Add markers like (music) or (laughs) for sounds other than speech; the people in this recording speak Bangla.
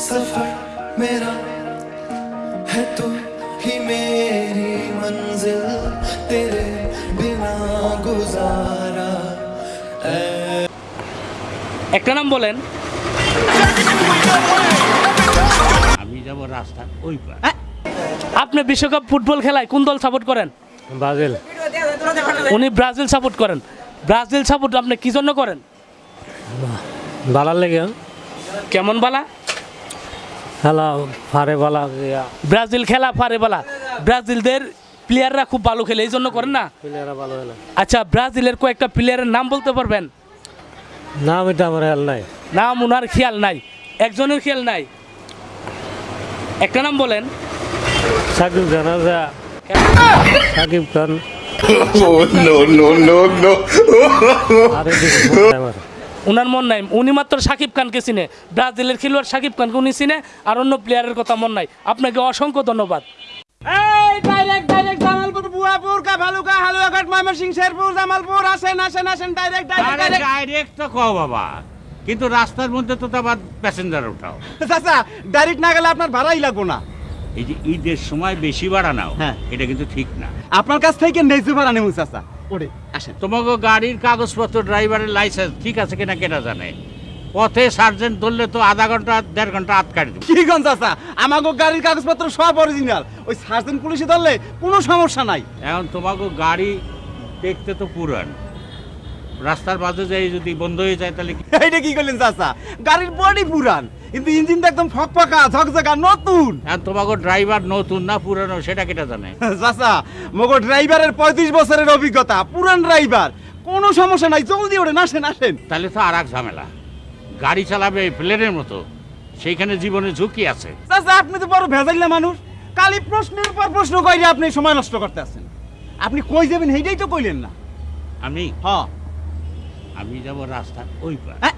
सफर मेरा है तू ही मेरी मंजिल तेरे बिना गुजारा একটা নাম বলেন আমি যাব রাস্তা ওই পার আপনি বিশ্বকাপ ফুটবল খেলায় কোন দল সাপোর্ট করেন ব্রাজিল উনি ব্রাজিল সাপোর্ট করেন ব্রাজিল সাপোর্ট আপনি কি জন্য করেন বালার লেগে কেমন বালা খেলা ফারে বালা ব্রাজিল খেলা ফারে বালা। ব্রাজিলদের প্লেয়াররা খুব ভালো খেলে এই জন্য করেন না? প্লেয়াররা ভালো হলো আচ্ছা ব্রাজিলের কয়েকটা প্লেয়ারের নাম বলতে পারবেন? নাম এটা আমার খেয়াল নাই। নাম ওনার খেয়াল নাই। একজনের খেয়াল নাই? একটা নাম বলেন। সাকিব খান আছে সাকিব খান। আর এদিকে আমার। ওনার মন নাই। উনি মাত্র সাকিব খানকে চিনে। ব্রাজিলের খেলোয়াড় সাকিব খানকে উনি চিনে আর অন্য প্লেয়ারের কথা মন নাই। আপনাকে অসংখ্য ধন্যবাদ। এই ডাইরেক্ট ডাইরেক্ট জামালপুর বুয়াপুর কাভালুকা হালুয়াঘাট ময়মনসিং শেরপুর জামালপুর আসেন আসেন আসেন ডাইরেক্ট ডাইরেক্ট আরে ডাইরেক্ট ডাইরেক্ট তো কও বাবা। কিন্তু রাস্তার মধ্যে তো তো আবার প্যাসেঞ্জার উঠাও। চাচা ডাইরেক্ট না গেলে আপনার ভাড়াই লাগবো না। এই যে ঈদের সময় বেশি ভাড়া নাও হ্যাঁ। এটা কিন্তু ঠিক না। আপনার কাছ থেকে ন্যায্য ভাড়া নেব চাচা। ওরে আসেন। তোমাকে গাড়ির কাগজপত্র ড্রাইভারের লাইসেন্স ঠিক আছে কিনা কেনা জানে? পথে সার্জেন্ট ধরলে তো আধা ঘণ্টা দেড় ঘণ্টা আটকাড়ি দেবো। কি ঘণ্টা আসা আমাকে গাড়ির কাগজপত্র সব অরিজিনাল ওই সার্জেন্ট পুলিশে ধরলে কোনো সমস্যা নাই। এখন তোমাকে গাড়ি দেখতে তো পুরান। রাস্তার মাঝে যাই যদি বন্ধ হয়ে যায় তাহলে এইটা কি করলেন চাচা? গাড়ির বডি পুরান কিন্তু ইঞ্জিনটা একদম ফকফকা ঝকঝকা নতুন। এখন তোমাকে ড্রাইভার নতুন না পুরানো সেটা কেটা জানে? (laughs) চাচা মগো ড্রাইভারের পঁয়ত্রিশ বছরের অভিজ্ঞতা পুরান ড্রাইভার। কোনো সমস্যা নাই জলদি ওড়ে আসেন আসেন। তাহলে তো আর এক ঝামেলা। গাড়ি চালাবে প্লেনের মতো সেইখানে জীবনে ঝুঁকি আছে। চাচা আপনি তো বড় ভেজাইলা মানুষ। কালি প্রশ্নের পর প্রশ্ন কইরে আপনি সময় নষ্ট করতে আছেন আপনি কই যাবেন সেইটাই তো কইলেন না। আমি? হ্যাঁ। আমি যাব রাস্তা ওই পার হ্যাঁ?